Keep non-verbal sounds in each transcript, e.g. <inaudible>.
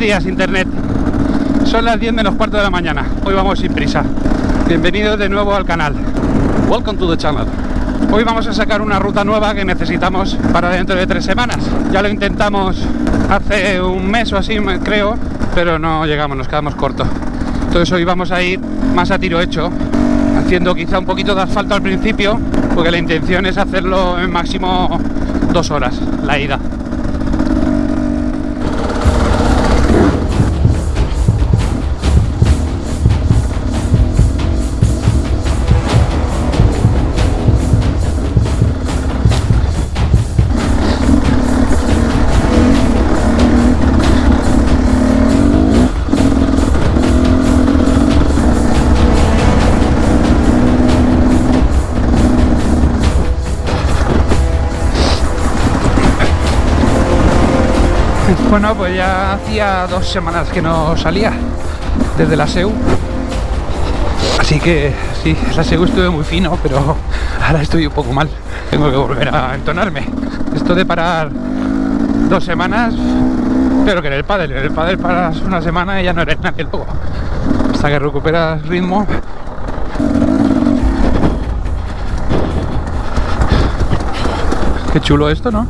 días, Internet. Son las 10 menos cuarto de la mañana. Hoy vamos sin prisa. Bienvenidos de nuevo al canal. Welcome to the channel. Hoy vamos a sacar una ruta nueva que necesitamos para dentro de tres semanas. Ya lo intentamos hace un mes o así, creo, pero no llegamos, nos quedamos cortos. Entonces hoy vamos a ir más a tiro hecho, haciendo quizá un poquito de asfalto al principio, porque la intención es hacerlo en máximo dos horas, la ida. Bueno, pues ya hacía dos semanas que no salía desde la SEU. Así que sí, la SEU estuve muy fino, pero ahora estoy un poco mal. Tengo que volver a entonarme. Esto de parar dos semanas, pero que en el pádel, en el pádel paras una semana y ya no eres nadie luego. Hasta que recuperas ritmo. Qué chulo esto, ¿no?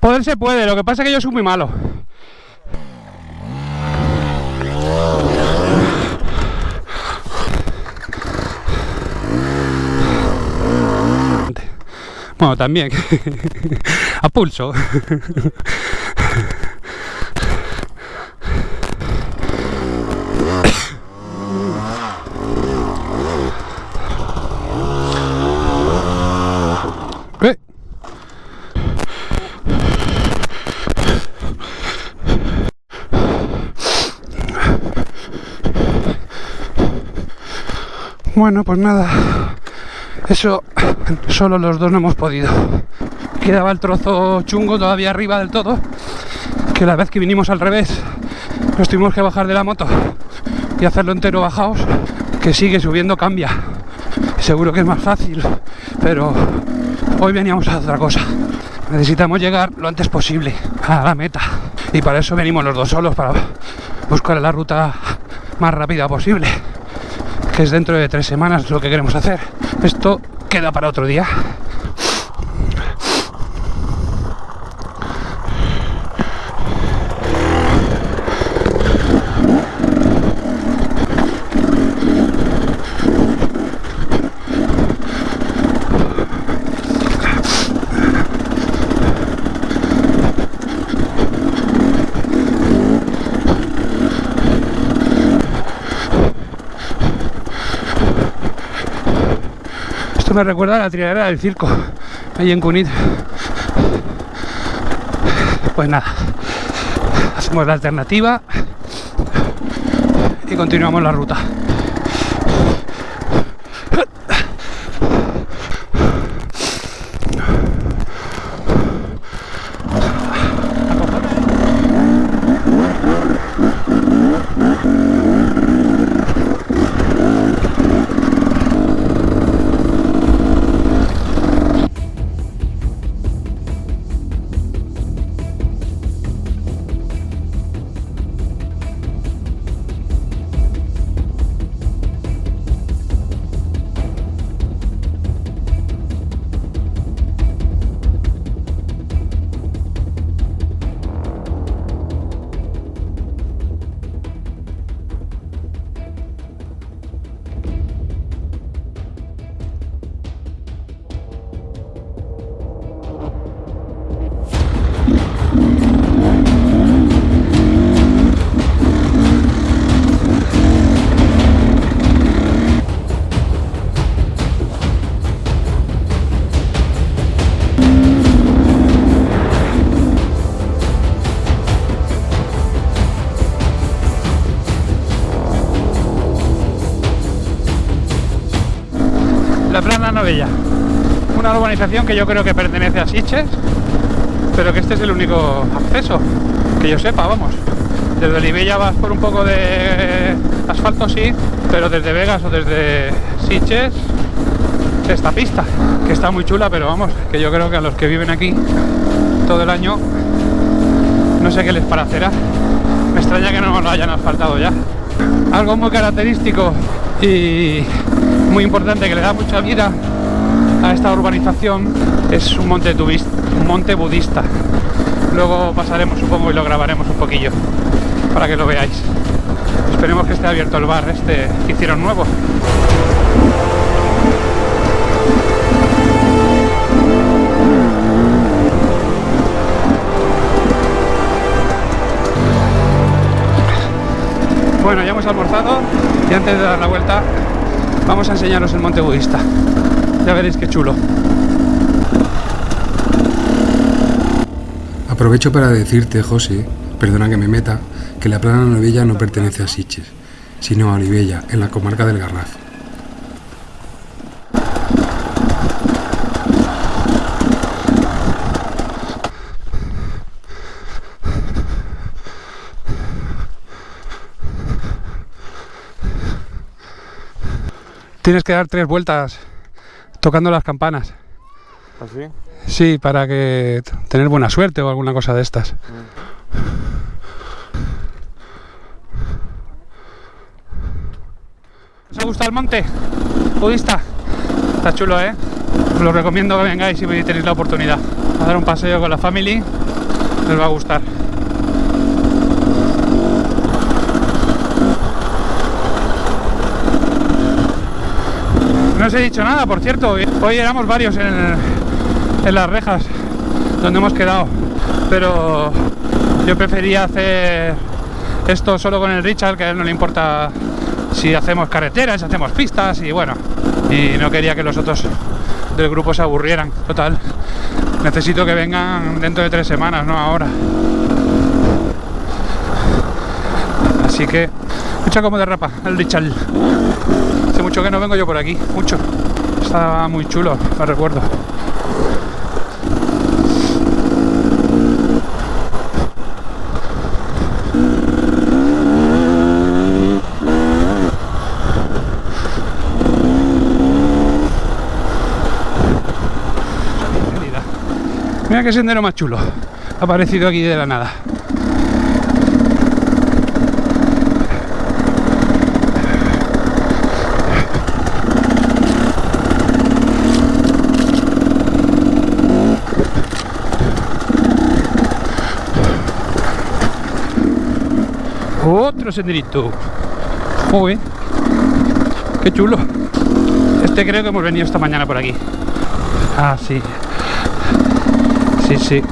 Poder se puede, lo que pasa es que yo soy muy malo. Bueno, también. <laughs> A pulso. <laughs> Bueno, pues nada. Eso solo los dos no hemos podido. Quedaba el trozo chungo todavía arriba del todo. Que la vez que vinimos al revés, nos tuvimos que bajar de la moto y hacerlo entero bajaos. Que sigue subiendo, cambia. Seguro que es más fácil, pero hoy veníamos a otra cosa. Necesitamos llegar lo antes posible a la meta. Y para eso venimos los dos solos, para buscar la ruta más rápida posible. Que es dentro de tres semanas lo que queremos hacer. Esto queda para otro día. Me recuerda a la triadera del circo, ahí en Cunit. Pues nada, hacemos la alternativa y continuamos la ruta. Novella, una urbanización que yo creo que pertenece a Siches, pero que este es el único acceso, que yo sepa, vamos. Desde Olivella vas por un poco de asfalto, sí, pero desde Vegas o desde Siches, esta pista, que está muy chula, pero vamos, que yo creo que a los que viven aquí todo el año, no sé qué les parecerá. Me extraña que no lo hayan asfaltado ya. Algo muy característico y muy importante que le da mucha vida a esta urbanización es un monte, tubis- un monte budista. Luego pasaremos, supongo, y lo grabaremos un poquillo para que lo veáis. Esperemos que esté abierto el bar este que hicieron nuevo. Bueno, ya hemos almorzado y antes de dar la vuelta vamos a enseñaros el monte budista. Ya veréis qué chulo. Aprovecho para decirte, José, perdona que me meta, que la plana Novella no pertenece a Siches, sino a Olivella, en la comarca del Garraf. Tienes que dar tres vueltas tocando las campanas. ¿Así? Sí, para que tener buena suerte o alguna cosa de estas. ¿Os ha gustado el monte budista? Está chulo, ¿eh? Os lo recomiendo que vengáis si tenéis la oportunidad a dar un paseo con la family les va a gustar. No os he dicho nada, por cierto. Hoy éramos varios en, las rejas donde hemos quedado. Pero yo prefería hacer esto solo con el Richard, que a él no le importa si hacemos carreteras, si hacemos pistas y bueno. Y no quería que los otros del grupo se aburrieran. Total, necesito que vengan dentro de tres semanas, no ahora. Así que, mucha como derrapa el Richard. Hace mucho que no vengo yo por aquí, mucho. Está muy chulo, lo recuerdo. Mira qué sendero más chulo. Ha aparecido aquí de la nada. Otro senderito. Bien. Qué chulo. Este creo que hemos venido esta mañana por aquí. Ah, sí. Sí, sí.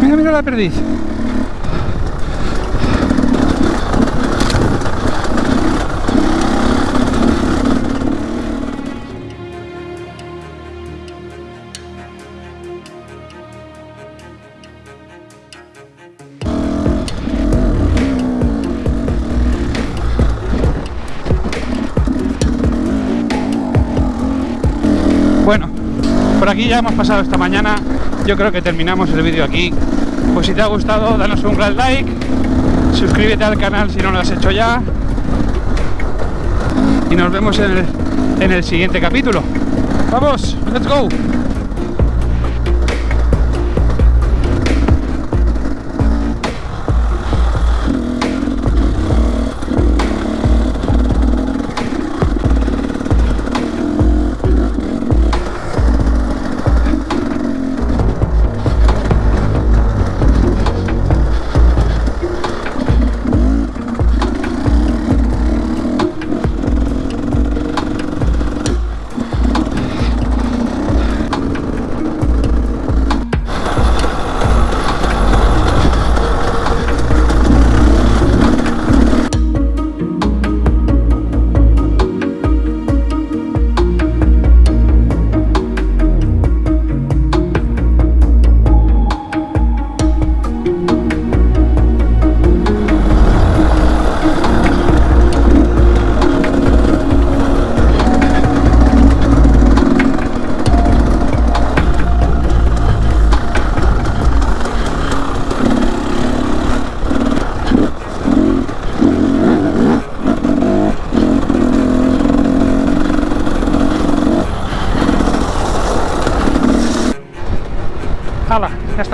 Mira, mira la perdiz. Por aquí ya hemos pasado esta mañana. Yo creo que terminamos el vídeo aquí. Pues si te ha gustado, danos un gran like. Suscríbete al canal si no lo has hecho ya. Y nos vemos en el, en el siguiente capítulo. ¡Vamos! ¡Let's go!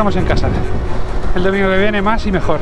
estamos en casa. El domingo que viene más y mejor.